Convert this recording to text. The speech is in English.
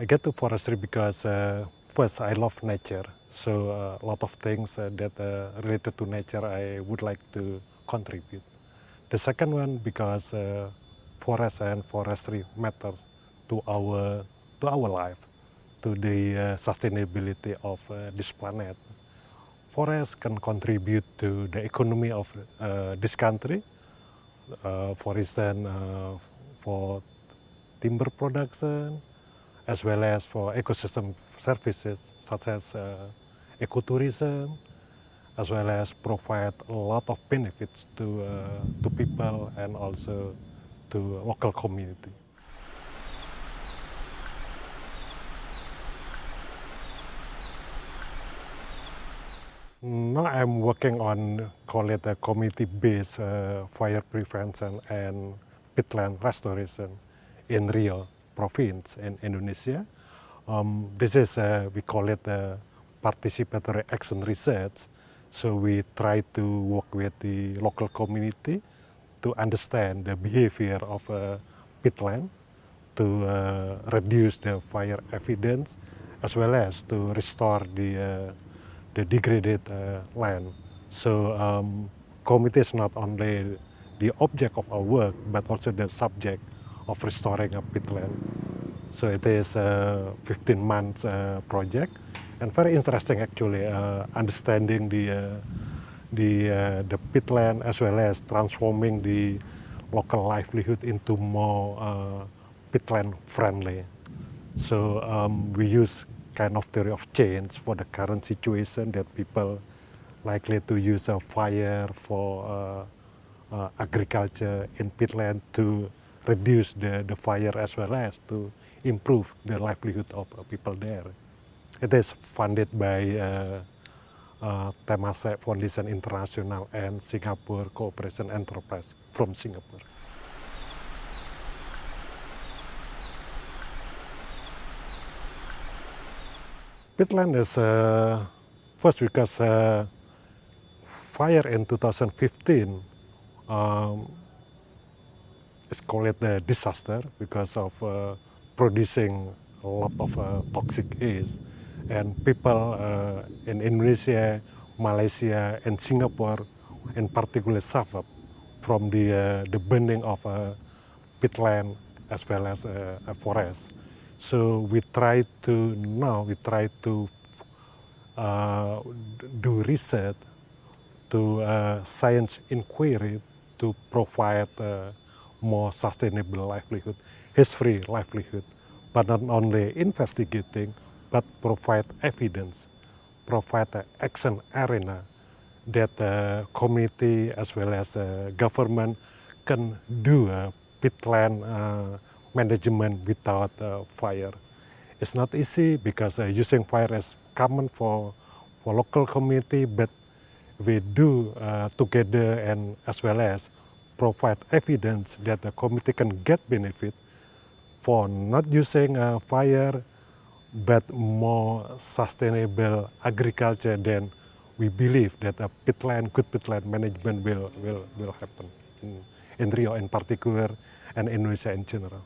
I get to forestry because uh, first I love nature. So uh, a lot of things uh, that uh, related to nature I would like to contribute. The second one because uh, forest and forestry matter to our to our life, to the uh, sustainability of this planet. Forest can contribute to the economy of this country. For instance, for timber production, as well as for ecosystem services such as uh, ecotourism, as well as provide a lot of benefits to, uh, to people and also to local community. Now I'm working on, call it a community-based uh, fire prevention and peatland restoration in Riau province in Indonesia. Um, this is, uh, we call it a participatory action research. So we try to work with the local community to understand the behavior of a peatland, to uh, reduce the fire evidence, as well as to restore the uh, the degraded uh, land. So um, committee is not only the object of our work, but also the subject of restoring a peatland. So it is a 15 month uh, project and very interesting actually, uh, understanding the, uh, the, uh, the peatland as well as transforming the local livelihood into more uh, peatland friendly. So um, we use kind of theory of change for the current situation that people likely to use a fire for uh, uh, agriculture in peatland to reduce the, the fire as well as to improve the livelihood of people there. It is funded by uh, uh, Temasek Foundation International and Singapore Cooperation Enterprise from Singapore. Peatland is uh, first because uh, fire in 2015 um, is called a disaster because of uh, producing a lot of uh, toxic haze. And people uh, in Indonesia, Malaysia, and Singapore in particular suffer from the, uh, the burning of uh, peatland as well as uh, a forest. So we try to now we try to do research, to science inquiry to provide more sustainable livelihood, history livelihood, but not only investigating, but provide evidence, provide an action arena that the community as well as the government can do a peatland uh, management without uh, fire. It's not easy because uh, using fire is common for, for local community, but we do uh, together and as well as provide evidence that the community can get benefit for not using uh, fire, but more sustainable agriculture, then we believe that a peatland, good peatland management will, will, will happen in, in Rio in particular and Indonesia in general.